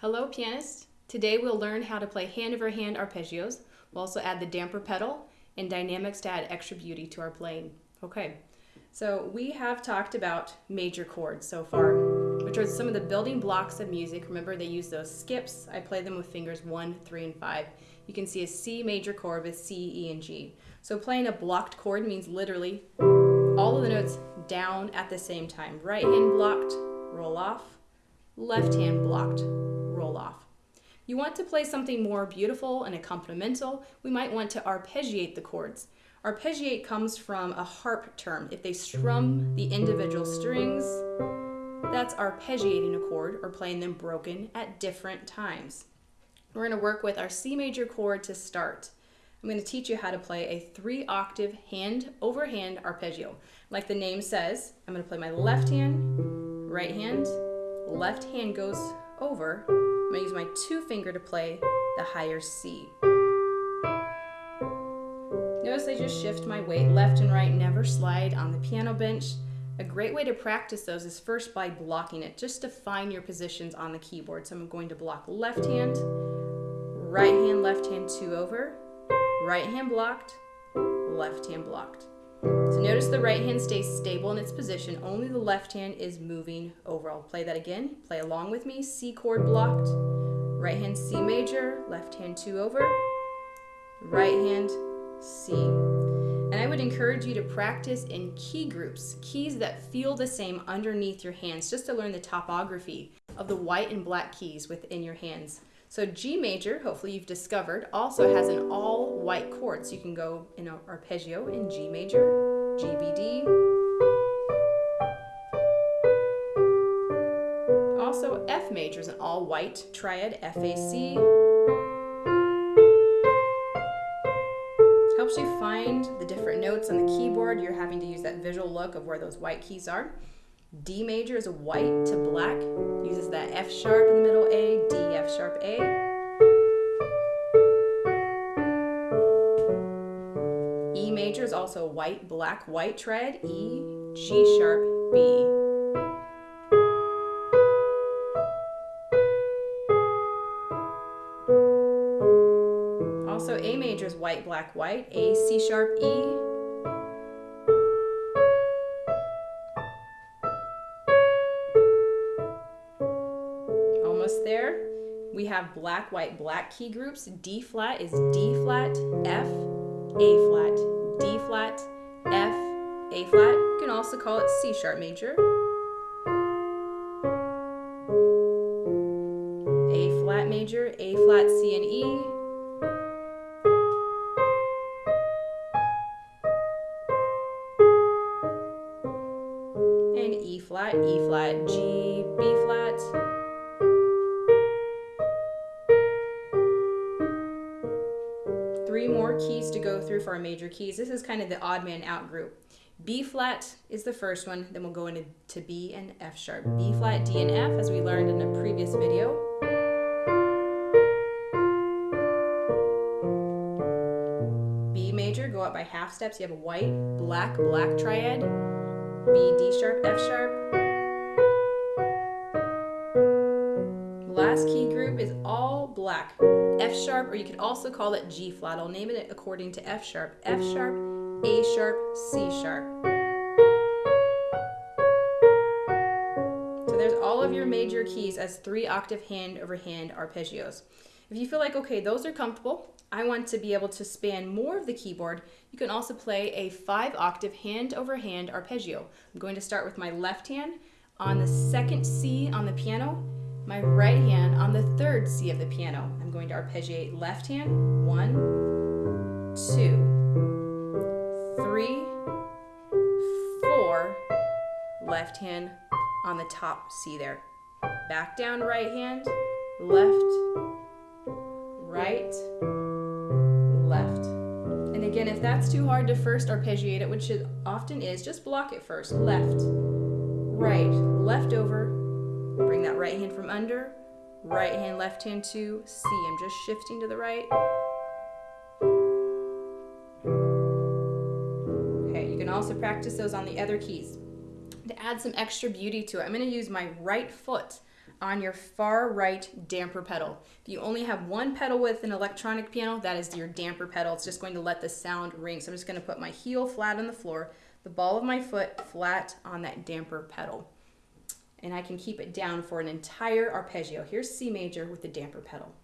Hello pianists! Today we'll learn how to play hand over hand arpeggios. We'll also add the damper pedal and dynamics to add extra beauty to our playing. Okay, so we have talked about major chords so far, which are some of the building blocks of music. Remember they use those skips. I play them with fingers one, three, and five. You can see a C major chord with C, E, and G. So playing a blocked chord means literally all of the notes down at the same time. Right hand blocked, roll off, left hand blocked, off. You want to play something more beautiful and accompanimental, we might want to arpeggiate the chords. Arpeggiate comes from a harp term. If they strum the individual strings, that's arpeggiating a chord or playing them broken at different times. We're going to work with our C major chord to start. I'm going to teach you how to play a three octave hand over hand arpeggio. Like the name says, I'm going to play my left hand, right hand, left hand goes over. I'm going to use my two finger to play the higher C. Notice I just shift my weight left and right, never slide on the piano bench. A great way to practice those is first by blocking it, just to find your positions on the keyboard. So I'm going to block left hand, right hand, left hand, two over, right hand blocked, left hand blocked. So notice the right hand stays stable in its position, only the left hand is moving over. I'll play that again. Play along with me. C chord blocked, right hand C major, left hand two over, right hand C. And I would encourage you to practice in key groups, keys that feel the same underneath your hands, just to learn the topography of the white and black keys within your hands. So G major, hopefully you've discovered, also has an all white chord. So you can go in arpeggio in G major, G, B, D. Also F major is an all white triad, F, A, C. Helps you find the different notes on the keyboard. You're having to use that visual look of where those white keys are. D major is white to black, uses that F sharp in the middle A, D, F sharp A. E major is also white, black, white triad, E, G sharp, B. Also A major is white, black, white, A, C sharp, E, there. We have black, white, black key groups. D flat is D flat, F, A flat, D flat, F, A flat. You can also call it C sharp major. A flat major, A flat, C and E. And E flat, E flat, G, B flat, go through for our major keys. This is kind of the odd man out group. B flat is the first one, then we'll go into to B and F sharp. B flat, D, and F, as we learned in a previous video. B major, go up by half steps. You have a white, black, black triad. B, D sharp, F sharp. Last key group is all black. F sharp, or you could also call it G flat. I'll name it according to F sharp. F sharp, A sharp, C sharp. So there's all of your major keys as three octave hand over hand arpeggios. If you feel like, okay, those are comfortable, I want to be able to span more of the keyboard, you can also play a five octave hand over hand arpeggio. I'm going to start with my left hand on the second C on the piano my right hand on the third C of the piano. I'm going to arpeggiate left hand, one, two, three, four, left hand on the top C there. Back down right hand, left, right, left. And again, if that's too hard to first arpeggiate it, which it often is, just block it first. Left, right, left over, Bring that right hand from under, right hand, left hand to C. I'm just shifting to the right. Okay, you can also practice those on the other keys. To add some extra beauty to it, I'm going to use my right foot on your far right damper pedal. If you only have one pedal with an electronic piano, that is your damper pedal. It's just going to let the sound ring. So I'm just going to put my heel flat on the floor, the ball of my foot flat on that damper pedal. And I can keep it down for an entire arpeggio. Here's C major with the damper pedal.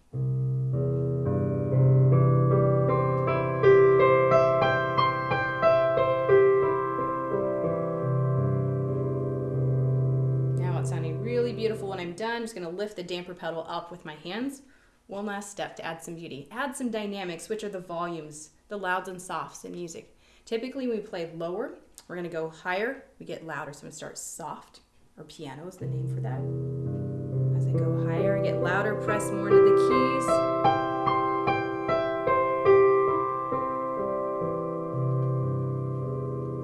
Now it's sounding really beautiful when I'm done. I'm just gonna lift the damper pedal up with my hands. One last step to add some beauty. Add some dynamics, which are the volumes, the louds and softs in music. Typically when we play lower, we're gonna go higher, we get louder. So I'm gonna start soft, or piano is the name for that. As I go higher, I get louder, press more into the keys.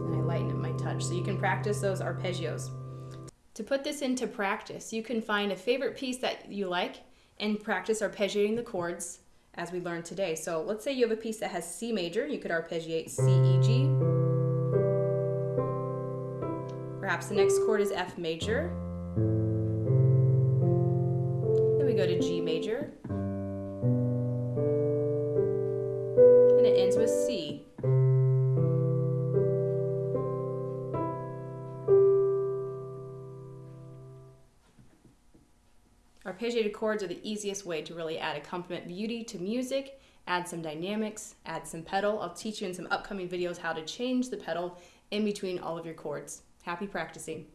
And I lighten up my touch. So you can practice those arpeggios. To put this into practice, you can find a favorite piece that you like and practice arpeggiating the chords as we learned today. So let's say you have a piece that has C major, you could arpeggiate C, E, G. Perhaps the next chord is F major. Then we go to G major. And it ends with C. Arpeggiated chords are the easiest way to really add accompaniment beauty to music, add some dynamics, add some pedal. I'll teach you in some upcoming videos how to change the pedal in between all of your chords. Happy practicing.